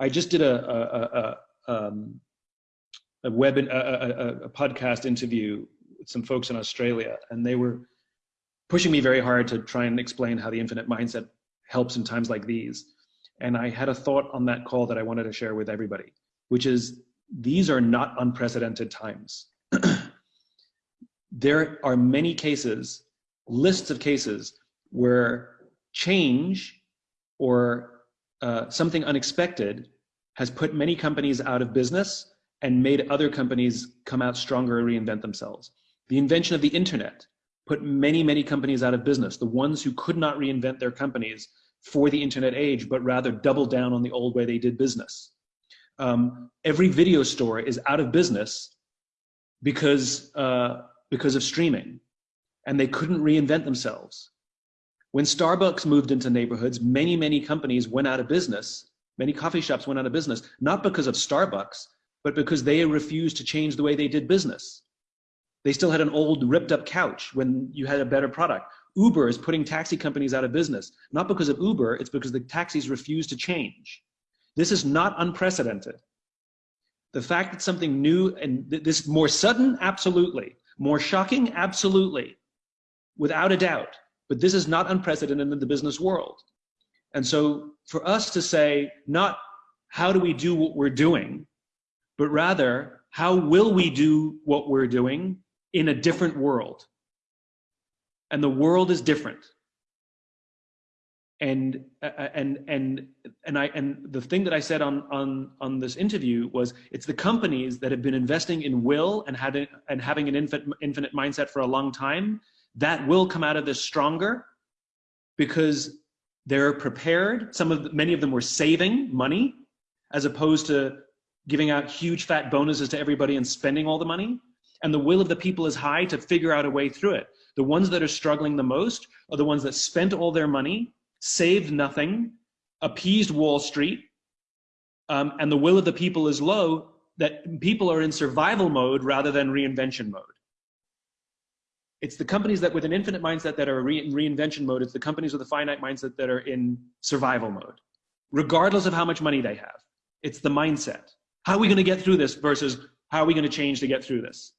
I just did a, a, a, um, a web, a, a, a podcast interview with some folks in Australia, and they were pushing me very hard to try and explain how the infinite mindset helps in times like these. And I had a thought on that call that I wanted to share with everybody, which is these are not unprecedented times. there are many cases, lists of cases, where change or uh, something unexpected has put many companies out of business and made other companies come out stronger and reinvent themselves. The invention of the internet put many, many companies out of business. The ones who could not reinvent their companies for the internet age, but rather doubled down on the old way they did business. Um, every video store is out of business because, uh, because of streaming and they couldn't reinvent themselves. When Starbucks moved into neighborhoods, many, many companies went out of business. Many coffee shops went out of business, not because of Starbucks, but because they refused to change the way they did business. They still had an old ripped up couch when you had a better product. Uber is putting taxi companies out of business, not because of Uber, it's because the taxis refuse to change. This is not unprecedented. The fact that something new and this more sudden, absolutely. More shocking, absolutely. Without a doubt. But this is not unprecedented in the business world. And so for us to say, not how do we do what we're doing, but rather, how will we do what we're doing in a different world? And the world is different. And uh, uh, and and and I and the thing that I said on on on this interview was it's the companies that have been investing in will and having and having an infinite infinite mindset for a long time that will come out of this stronger because they're prepared. Some of many of them were saving money as opposed to giving out huge fat bonuses to everybody and spending all the money. And the will of the people is high to figure out a way through it. The ones that are struggling the most are the ones that spent all their money, saved nothing, appeased Wall Street, um, and the will of the people is low, that people are in survival mode rather than reinvention mode. It's the companies that with an infinite mindset that are in reinvention mode, it's the companies with a finite mindset that are in survival mode, regardless of how much money they have. It's the mindset. How are we going to get through this versus how are we going to change to get through this?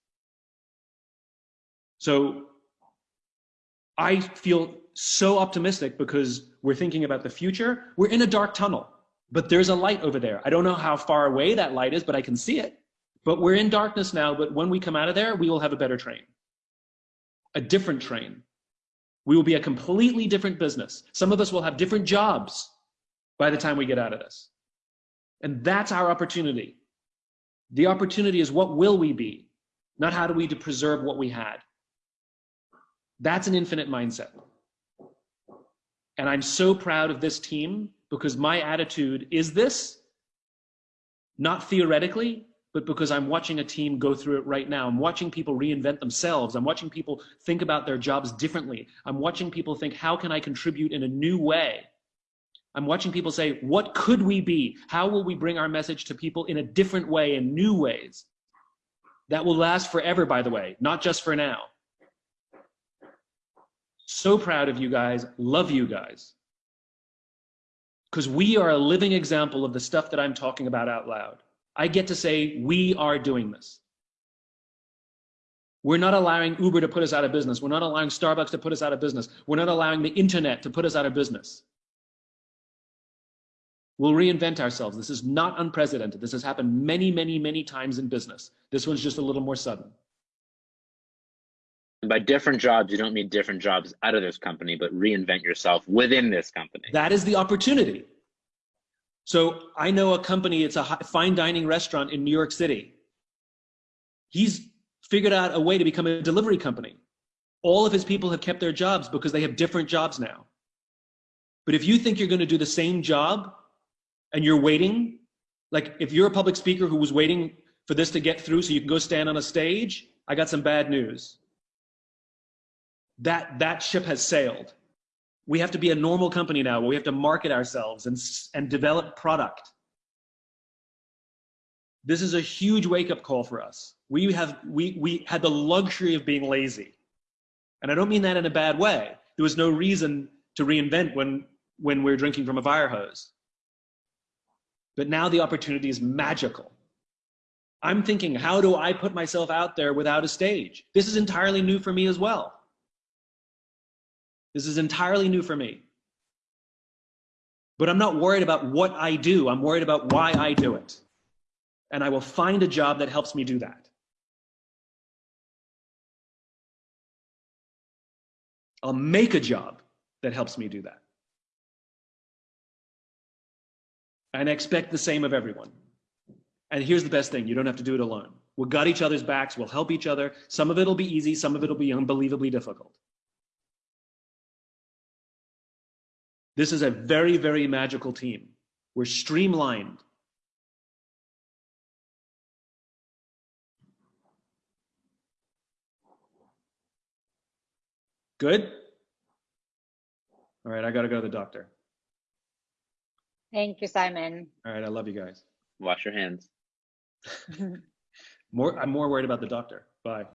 So I feel so optimistic because we're thinking about the future. We're in a dark tunnel, but there's a light over there. I don't know how far away that light is, but I can see it. But we're in darkness now, but when we come out of there, we will have a better train, a different train. We will be a completely different business. Some of us will have different jobs by the time we get out of this. And that's our opportunity. The opportunity is what will we be, not how do we preserve what we had. That's an infinite mindset. And I'm so proud of this team because my attitude is this, not theoretically, but because I'm watching a team go through it right now. I'm watching people reinvent themselves. I'm watching people think about their jobs differently. I'm watching people think, how can I contribute in a new way? I'm watching people say, what could we be? How will we bring our message to people in a different way, in new ways? That will last forever, by the way, not just for now. So proud of you guys, love you guys. Because we are a living example of the stuff that I'm talking about out loud. I get to say, we are doing this. We're not allowing Uber to put us out of business. We're not allowing Starbucks to put us out of business. We're not allowing the internet to put us out of business. We'll reinvent ourselves. This is not unprecedented. This has happened many, many, many times in business. This one's just a little more sudden. And by different jobs, you don't mean different jobs out of this company, but reinvent yourself within this company. That is the opportunity. So I know a company, it's a fine dining restaurant in New York City. He's figured out a way to become a delivery company. All of his people have kept their jobs because they have different jobs now. But if you think you're going to do the same job and you're waiting, like if you're a public speaker who was waiting for this to get through so you can go stand on a stage, I got some bad news. That, that ship has sailed. We have to be a normal company now where we have to market ourselves and, and develop product. This is a huge wake up call for us. We, have, we, we had the luxury of being lazy. And I don't mean that in a bad way. There was no reason to reinvent when, when we're drinking from a fire hose. But now the opportunity is magical. I'm thinking, how do I put myself out there without a stage? This is entirely new for me as well. This is entirely new for me. But I'm not worried about what I do. I'm worried about why I do it. And I will find a job that helps me do that. I'll make a job that helps me do that. And I expect the same of everyone. And here's the best thing you don't have to do it alone. We'll got each other's backs, we'll help each other. Some of it'll be easy, some of it'll be unbelievably difficult. This is a very, very magical team. We're streamlined. Good? All right, I got to go to the doctor. Thank you, Simon. All right, I love you guys. Wash your hands. More, I'm more worried about the doctor. Bye.